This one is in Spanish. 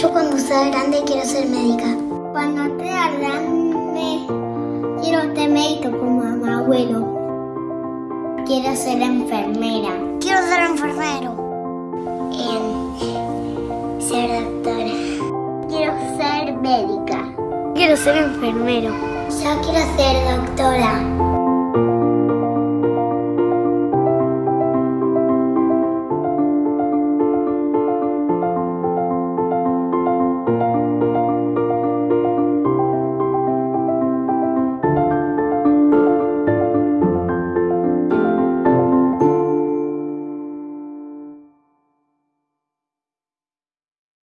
Yo cuando sea grande quiero ser médica. Cuando sea grande quiero ser médico como mi abuelo. Quiero ser enfermera. Quiero ser enfermero. En ser doctora. Quiero ser médica. Quiero ser enfermero. Yo quiero ser doctora.